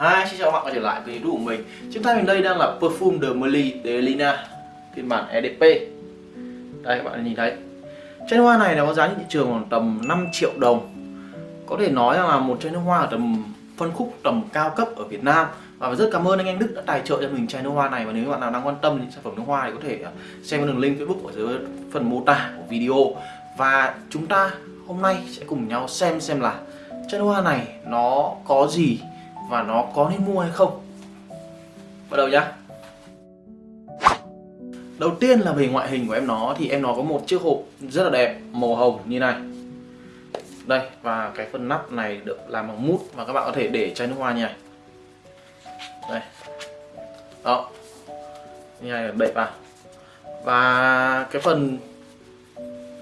Hi, xin chào các bạn quay trở lại với YouTube của mình. Trước tay mình đây đang là Perfume de Merly de Lina phiên bản EDP Đây các bạn nhìn thấy. Chai nước hoa này nó có giá trên thị trường khoảng tầm 5 triệu đồng. Có thể nói là một chai nước hoa ở tầm phân khúc tầm cao cấp ở Việt Nam. Và rất cảm ơn anh anh Đức đã tài trợ cho mình chai nước hoa này. Và nếu các bạn nào đang quan tâm đến sản phẩm nước hoa thì có thể xem đường link Facebook ở dưới phần mô tả của video. Và chúng ta hôm nay sẽ cùng nhau xem xem là chai nước hoa này nó có gì và nó có nên mua hay không? Bắt đầu nhá. Đầu tiên là về ngoại hình của em nó, thì em nó có một chiếc hộp rất là đẹp, màu hồng như này. Đây, và cái phần nắp này được làm bằng mút và các bạn có thể để chai nước hoa như này. Đây. Đó. Như này đậy vào và cái phần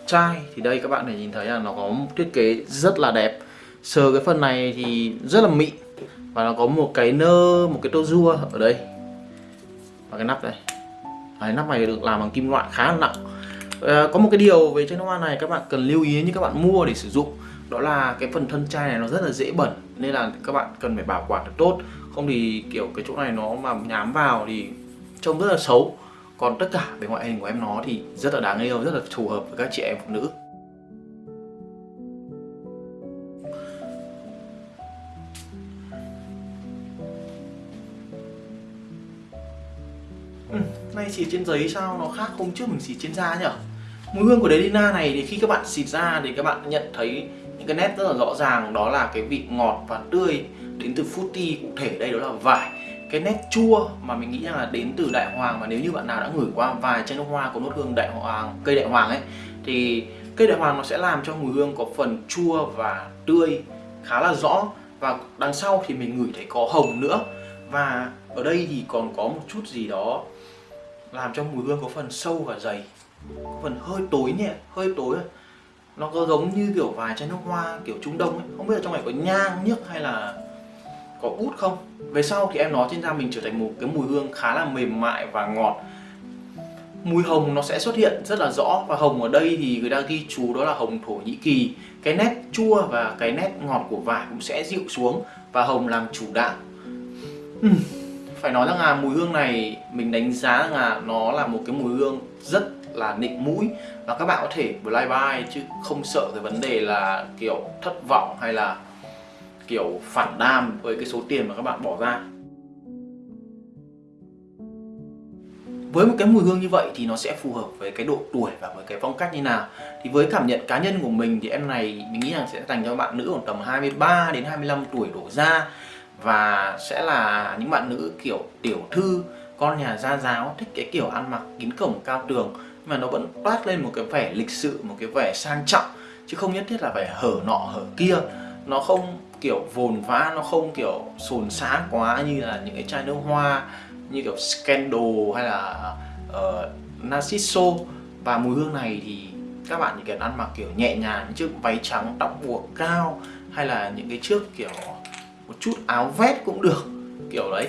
chai thì đây các bạn thể nhìn thấy là nó có một thiết kế rất là đẹp. Sờ cái phần này thì rất là mịn và nó có một cái nơ một cái tô rua ở đây. Và cái nắp đây. Đấy, nắp này được làm bằng kim loại khá là nặng. À, có một cái điều về chai nước hoa này các bạn cần lưu ý như các bạn mua để sử dụng. Đó là cái phần thân chai này nó rất là dễ bẩn nên là các bạn cần phải bảo quản được tốt. Không thì kiểu cái chỗ này nó mà nhám vào thì trông rất là xấu. Còn tất cả về ngoại hình của em nó thì rất là đáng yêu rất là phù hợp với các chị em phụ nữ. Ừ, nay xịt trên giấy sao nó khác hôm trước mình xịt trên da nhở? Mùi hương của Delina này thì khi các bạn xịt ra thì các bạn nhận thấy những cái nét rất là rõ ràng đó là cái vị ngọt và tươi đến từ fruity cụ thể. Đây đó là vải. Cái nét chua mà mình nghĩ là đến từ đại hoàng và nếu như bạn nào đã ngửi qua vài chai nước hoa có nốt hương đại hoàng cây đại hoàng ấy thì cây đại hoàng nó sẽ làm cho mùi hương có phần chua và tươi khá là rõ. Và đằng sau thì mình ngửi thấy có hồng nữa và ở đây thì còn có một chút gì đó làm cho mùi hương có phần sâu và dày, có phần hơi tối nhẹ hơi tối à. nó có giống như kiểu vài chai nước hoa kiểu trung đông ấy. Không biết là trong này có nhang, nhức hay là có út không? Về sau thì em nói trên da mình trở thành một cái mùi hương khá là mềm mại và ngọt. Mùi hồng nó sẽ xuất hiện rất là rõ và hồng ở đây thì người ta ghi chú đó là hồng thổ nhĩ kỳ. Cái nét chua và cái nét ngọt của vải cũng sẽ dịu xuống và hồng làm chủ đạo. Ừ. phải nói rằng là mùi hương này, mình đánh giá rằng là nó là một cái mùi hương rất là nịnh mũi. Và các bạn có thể fly by chứ không sợ cái vấn đề là kiểu thất vọng hay là kiểu phản đam với cái số tiền mà các bạn bỏ ra. Với một cái mùi hương như vậy thì nó sẽ phù hợp với cái độ tuổi và với cái phong cách như nào. Thì với cảm nhận cá nhân của mình thì em này, mình nghĩ rằng sẽ dành cho bạn nữ khoảng tầm 23 đến 25 tuổi đổ ra và sẽ là những bạn nữ kiểu tiểu thư con nhà gia giáo thích cái kiểu ăn mặc kín cổng cao tường. Nhưng mà nó vẫn toát lên một cái vẻ lịch sự một cái vẻ sang trọng. Chứ không nhất thiết là phải hở nọ hở kia. Nó không kiểu vồn vã nó không kiểu sồn sáng quá như là những cái chai nước hoa như kiểu Scandal hay là uh, Narciso. Và mùi hương này thì các bạn chỉ cần ăn mặc kiểu nhẹ nhàng những chiếc váy trắng tóc buộc cao hay là những cái chiếc kiểu một chút áo vest cũng được, kiểu đấy.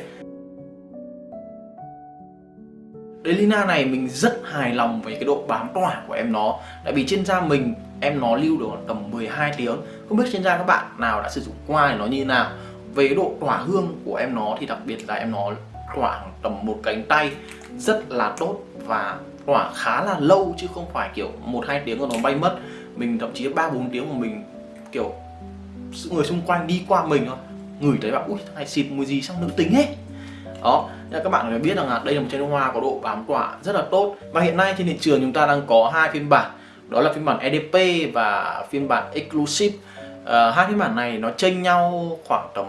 Delina này mình rất hài lòng với cái độ bám tỏa của em nó. Tại vì trên da mình, em nó lưu được tầm 12 tiếng. Không biết trên da các bạn nào đã sử dụng qua thì nó như thế nào. Về cái độ tỏa hương của em nó thì đặc biệt là em nó khoảng tầm một cánh tay rất là tốt và tỏa khá là lâu chứ không phải kiểu một hai tiếng rồi nó bay mất. Mình thậm chí ba bốn tiếng của mình, kiểu người xung quanh đi qua mình thôi ngửi thấy bảo ui thằng này xịt mùi gì sang nữ tính ấy. Đó nên các bạn phải biết rằng là đây là một chai nước hoa có độ bám tỏa rất là tốt. Và hiện nay trên thị trường chúng ta đang có hai phiên bản đó là phiên bản EDP và phiên bản Exclusive. À, hai phiên bản này nó chênh nhau khoảng tầm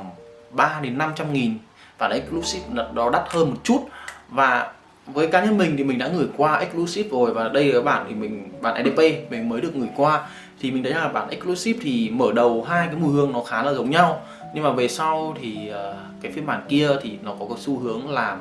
3 đến 500 nghìn bản Exclusive nó đắt hơn một chút. Và với cá nhân mình thì mình đã gửi qua Exclusive rồi và đây là bản thì mình, bản EDP mình mới được gửi qua. Thì mình thấy là bản Exclusive thì mở đầu hai cái mùi hương nó khá là giống nhau. Nhưng mà về sau thì ờ, cái phiên bản kia thì nó có cái xu hướng làm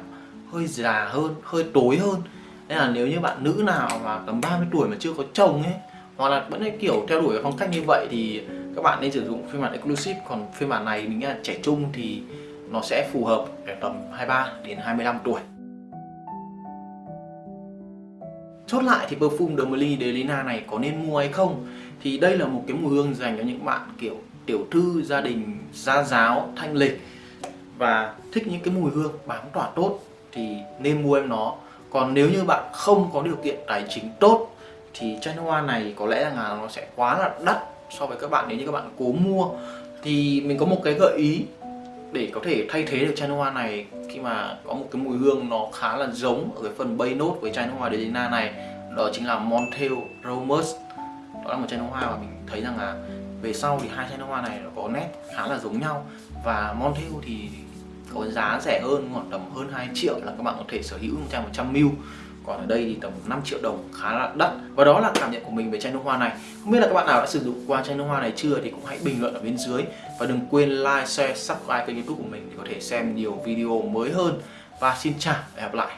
hơi già hơn, hơi tối hơn. Nên là nếu như bạn nữ nào mà tầm 30 tuổi mà chưa có chồng ấy, hoặc là vẫn kiểu theo đuổi phong cách như vậy thì các bạn nên sử dụng phiên bản exclusive. Còn phiên bản này mình nghĩ là trẻ trung thì nó sẽ phù hợp để tầm 23 đến 25 tuổi. Chốt lại thì perfume de Delina này có nên mua hay không? Thì đây là một cái mùi hương dành cho những bạn, kiểu, tiểu thư, gia đình, gia giáo, thanh lịch. Và thích những cái mùi hương bám tỏa tốt thì nên mua em nó. Còn nếu như bạn không có điều kiện tài chính tốt thì chai hoa này có lẽ là nó sẽ quá là đắt so với các bạn. Nếu như các bạn cố mua thì mình có một cái gợi ý để có thể thay thế được chai nước hoa này, khi mà có một cái mùi hương nó khá là giống ở cái phần bay nốt với chai nước hoa Delina này, đó chính là Montel Romus đó là một chai nước hoa mà mình thấy rằng là về sau thì hai chai nước hoa này nó có nét khá là giống nhau. Và Montel thì có giá rẻ hơn, khoảng tầm hơn 2 triệu là các bạn có thể sở hữu một chai 100ml còn ở đây thì tầm 5 triệu đồng, khá là đắt. Và đó là cảm nhận của mình về chai nước hoa này. Không biết là các bạn nào đã sử dụng qua chai nước hoa này chưa thì cũng hãy bình luận ở bên dưới. Và đừng quên like, share, subscribe kênh youtube của mình để có thể xem nhiều video mới hơn. Và xin chào và hẹn gặp lại.